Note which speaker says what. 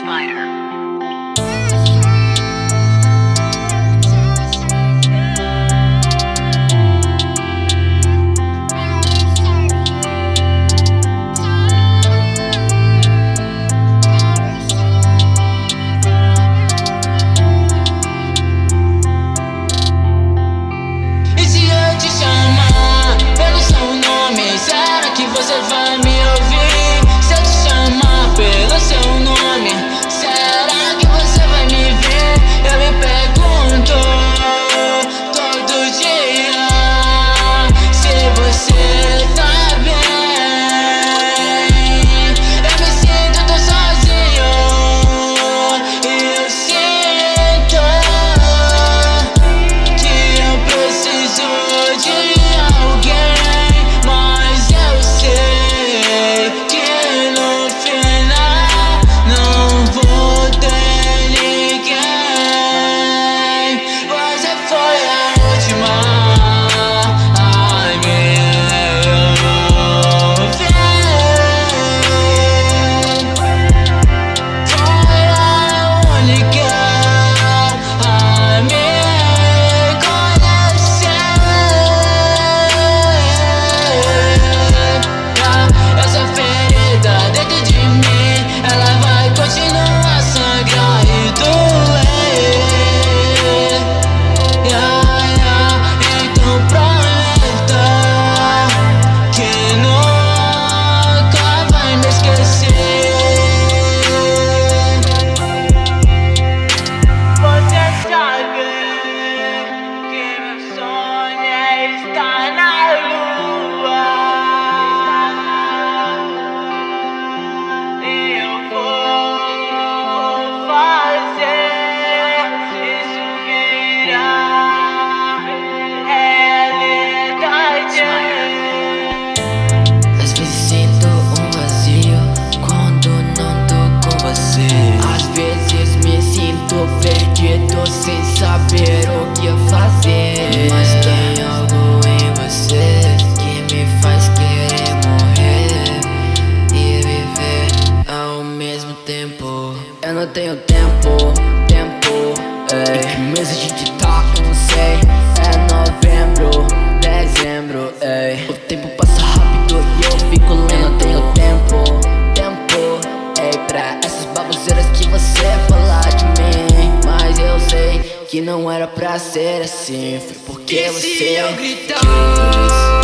Speaker 1: spider. Tenho tempo, tempo ei. Em que mês a gente tá, eu não sei É novembro, dezembro ei. O tempo passa rápido e eu fico lento Eu tenho tempo, tempo ei. Pra essas baboseiras que você falar de mim Mas eu sei que não era pra ser assim Foi porque
Speaker 2: e
Speaker 1: você
Speaker 2: eu gritar?